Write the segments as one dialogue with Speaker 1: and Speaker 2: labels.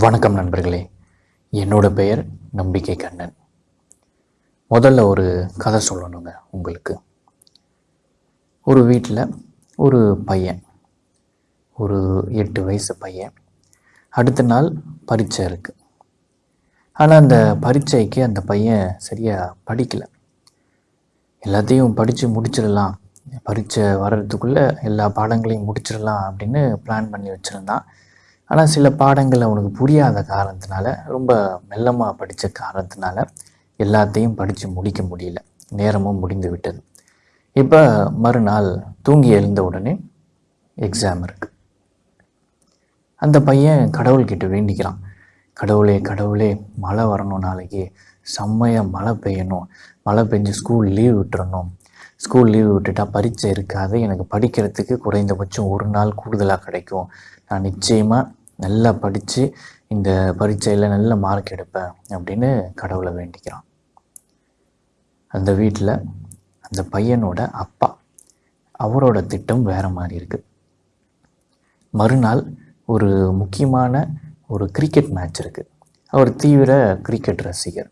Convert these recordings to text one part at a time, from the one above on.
Speaker 1: வணக்கம் நண்பர்களே. என்னோட பெயர் நம்பிக்கை கண்ணன். முதல்ல ஒரு கதை சொல்லணுங்க உங்களுக்கு. ஒரு வீட்டில் ஒரு பையன் ஒரு எட்டு வயசு பையன் அடுத்த நாள் பரீட்சை இருக்குது ஆனால் அந்த பரீட்சைக்கு அந்த பையன் சரியாக படிக்கலை. எல்லாத்தையும் படித்து முடிச்சிடலாம். பரீட்சை வர்றதுக்குள்ளே எல்லா பாடங்களையும் முடிச்சிடலாம் அப்படின்னு பிளான் பண்ணி வச்சுருந்தான். ஆனால் சில பாடங்கள் அவனுக்கு புரியாத காரணத்தினால ரொம்ப மெல்லமாக படித்த காரணத்தினால எல்லாத்தையும் படித்து முடிக்க முடியல. நேரமும் முடிந்து விட்டது. இப்போ மறுநாள் தூங்கி எழுந்த உடனே எக்ஸாம் இருக்குது அந்த பையன் கடவுள்கிட்ட வேண்டிக்கிறான். கடவுளே கடவுளே மழை வரணும் நாளைக்கு. செம்மையாக மழை பெய்யணும். மழை பெஞ்சு ஸ்கூல் லீவ் விட்டுறணும். ஸ்கூல் லீவ் விட்டுட்டா பரீட்சை இருக்காது. எனக்கு படிக்கிறதுக்கு குறைந்தபட்சம் ஒரு நாள் கூடுதலாக கிடைக்கும். நான் நிச்சயமாக நல்லா படித்து இந்த பரீட்சையில் நல்ல மார்க் எடுப்பேன் அப்படின்னு கடவுளை வேண்டிக்கிறான் அந்த வீட்டில் அந்த பையனோட அப்பா அவரோட திட்டம் வேறு மாதிரி இருக்குது மறுநாள் ஒரு முக்கியமான ஒரு கிரிக்கெட் மேட்ச் இருக்குது அவர் தீவிர கிரிக்கெட் ரசிகர்.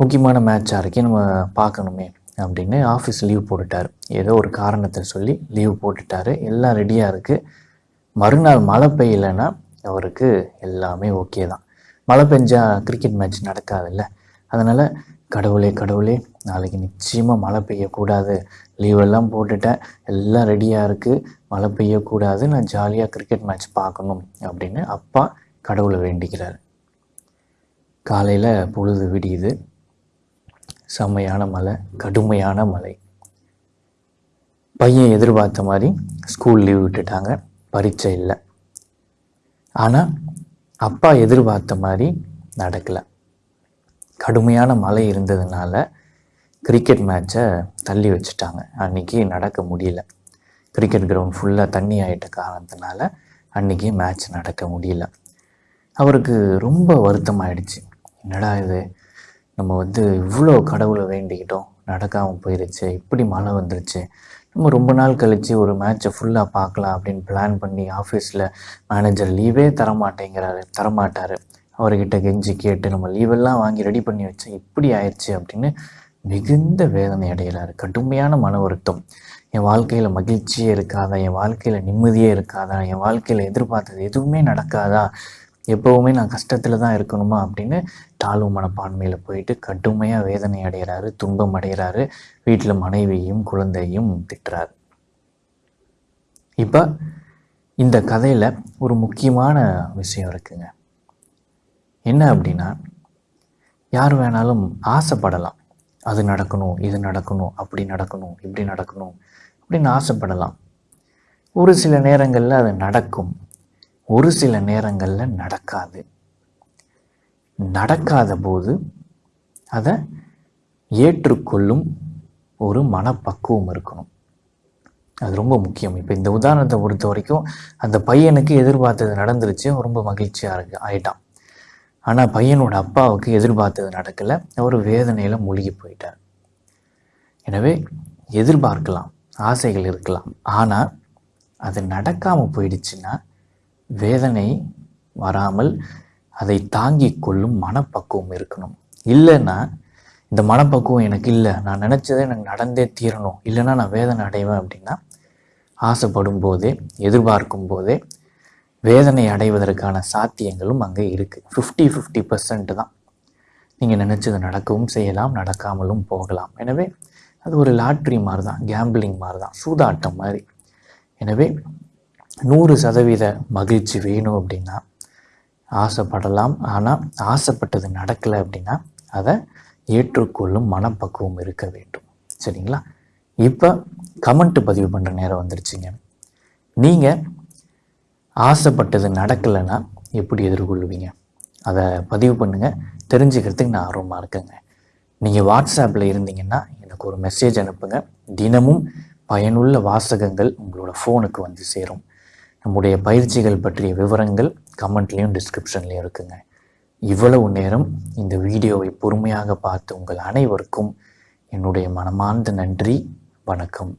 Speaker 1: முக்கியமான மேட்சாக இருக்கே நம்ம பார்க்கணுமே அப்படின்னு ஆஃபீஸ் லீவ் போட்டுட்டார். ஏதோ ஒரு காரணத்தை சொல்லி லீவ் போட்டுட்டாரு. எல்லாம் ரெடியாக இருக்குது மறுநாள் மழை பெய்யலைன்னா அவருக்கு எல்லாமே ஓகே தான். மழை பெஞ்சா கிரிக்கெட் மேட்ச் நடக்காதுல்ல. அதனால் கடவுளே கடவுளே நாளைக்கு நிச்சயமாக மழை பெய்யக்கூடாது. லீவெல்லாம் போட்டுட்டேன். எல்லாம் ரெடியாக இருக்குது மழை பெய்யக்கூடாது. நான் ஜாலியாக கிரிக்கெட் மேட்ச் பார்க்கணும் அப்படின்னு அப்பா கடவுளை வேண்டிக்கிறார். காலையில் பொழுது விடியுது. செம்மையான மழை கடுமையான மழை. பையன் எதிர்பார்த்த மாதிரி ஸ்கூல் லீவ் விட்டுட்டாங்க. பரீட்சை இல்லை. ஆனால் அப்பா எதிர்பார்த்த மாதிரி நடக்கலை. கடுமையான மழை இருந்ததுனால கிரிக்கெட் மேட்சை தள்ளி வச்சுட்டாங்க. அன்றைக்கி நடக்க முடியல. கிரிக்கெட் கிரவுண்ட் ஃபுல்லாக தண்ணி ஆகிட்ட காரணத்தினால அன்றைக்கி மேட்ச் நடக்க முடியல. அவருக்கு ரொம்ப வருத்தமாயிடுச்சு. என்னடா இது? நம்ம வந்து இவ்வளோ கடவுளை வேண்டிக்கிட்டோம். நடக்காமல் போயிருச்சு. இப்படி மழை வந்துருச்சு. நம்ம ரொம்ப நாள் கழித்து ஒரு மேட்ச்சை ஃபுல்லாக பார்க்கலாம் அப்படின்னு பிளான் பண்ணி ஆஃபீஸில் மேனேஜர் லீவே தரமாட்டேங்கிறாரு தரமாட்டார். அவர்கிட்ட கெஞ்சி கேட்டு நம்ம லீவெல்லாம் வாங்கி ரெடி பண்ணி வச்சு இப்படி ஆயிடுச்சு அப்படின்னு மிகுந்த வேதனை அடைகிறார். கடுமையான மன வருத்தம். என் வாழ்க்கையில் மகிழ்ச்சியே இருக்காதா? என் வாழ்க்கையில் நிம்மதியே இருக்காதா? என் வாழ்க்கையில் எதிர்பார்த்தது எதுவுமே நடக்காதா? எப்போவுமே நான் கஷ்டத்தில் தான் இருக்கணுமா அப்படின்னு தாழ்வு மனப்பான்மையில் போயிட்டு கடுமையாக வேதனை அடைகிறாரு துன்பம் அடைகிறாரு வீட்டில் மனைவியையும் குழந்தையும் திட்டுறாரு. இப்போ இந்த கதையில் ஒரு முக்கியமான விஷயம் இருக்குங்க. என்ன அப்படின்னா யார் வேணாலும் ஆசைப்படலாம். அது நடக்கணும் இது நடக்கணும் அப்படி நடக்கணும் இப்படி நடக்கணும் அப்படின்னு ஆசைப்படலாம். ஒரு சில நேரங்களில் அது நடக்கும். ஒரு சில நேரங்களில் நடக்காது. நடக்காத போது அதை ஏற்றுக்கொள்ளும் ஒரு மனப்பக்குவம் இருக்கணும். அது ரொம்ப முக்கியம். இப்போ இந்த உதாரணத்தை பொறுத்த வரைக்கும் அந்த பையனுக்கு எதிர்பார்த்தது நடந்துருச்சு ரொம்ப மகிழ்ச்சியாக இருக்கு ஆயிட்டான். ஆனால் பையனோட அப்பாவுக்கு எதிர்பார்த்தது நடக்கலை அவர் வேதனையில் மூழ்கி போயிட்டார். எனவே எதிர்பார்க்கலாம் ஆசைகள் இருக்கலாம். ஆனால் அது நடக்காமல் போயிடுச்சுன்னா வேதனை வராமல் அதை தாங்கி கொள்ளும் மனப்பக்குவம் இருக்கணும். இல்லைன்னா இந்த மனப்பக்குவம் எனக்கு இல்லை நான் நினச்சதே எனக்கு நடந்தே தீரணும். இல்லைன்னா நான் வேதனை அடைவேன் அப்படின்னா ஆசைப்படும் போதே எதிர்பார்க்கும் போதே வேதனை அடைவதற்கான சாத்தியங்களும் அங்கே இருக்குது ஃபிஃப்டி ஃபிஃப்டி பர்சன்ட் தான். நீங்கள் நினச்சது நடக்கவும் செய்யலாம் நடக்காமலும் போகலாம். எனவே அது ஒரு லாட்ரி மாதிரி தான் கேம்பிளிங் மாதிரி தான் சூதாட்டம் மாதிரி. எனவே நூறு சதவீத மகிழ்ச்சி வேணும் அப்படின்னா ஆசைப்படலாம். ஆனால் ஆசைப்பட்டது நடக்கலை அப்படின்னா அதை ஏற்றுக்கொள்ளும் மனப்பக்குவம் இருக்க வேண்டும். சரிங்களா? இப்போ கமெண்ட் பதிவு பண்ணுற நேரம் வந்துருச்சுங்க. நீங்கள் ஆசைப்பட்டது நடக்கலைன்னா எப்படி எதிர்கொள்வீங்க? அதை பதிவு பண்ணுங்கள் தெரிஞ்சுக்கிறதுக்கு நான் ஆர்வமாக இருக்கேங்க. நீங்கள் வாட்ஸ்அப்பில் இருந்தீங்கன்னா எனக்கு ஒரு மெசேஜ் அனுப்புங்க. தினமும் பயனுள்ள வாசகங்கள் உங்களோட ஃபோனுக்கு வந்து சேரும். நம்முடைய பயிற்சிகள் பற்றிய விவரங்கள் கமெண்ட்லேயும் டிஸ்கிரிப்ஷன்லேயும் இருக்குங்க. இவ்வளவு நேரம் இந்த வீடியோவை பொறுமையாக பார்த்து உங்கள் அனைவருக்கும் என்னுடைய மனமார்ந்த நன்றி. வணக்கம்.